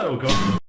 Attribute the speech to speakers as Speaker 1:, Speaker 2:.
Speaker 1: hello, God.